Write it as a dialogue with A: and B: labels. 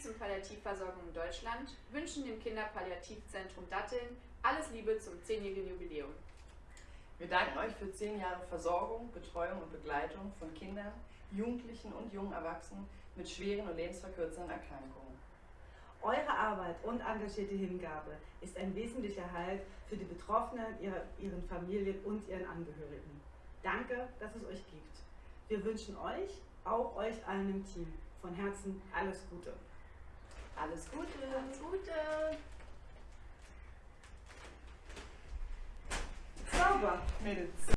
A: Kinderversorgung in Deutschland wünschen dem Kinderpalliativzentrum Datteln alles Liebe zum 10-jährigen Jubiläum.
B: Wir danken euch für zehn Jahre Versorgung, Betreuung und Begleitung von Kindern, Jugendlichen und jungen Erwachsenen mit schweren und lebensverkürzenden Erkrankungen.
C: Eure Arbeit und engagierte Hingabe ist ein wesentlicher Halt für die Betroffenen, ihre, ihren Familien und ihren Angehörigen. Danke, dass es euch gibt. Wir wünschen euch, auch euch allen im Team, von Herzen alles Gute.
B: Alles Gute!
A: Alles Gute!
C: Sauber!
B: Mädels!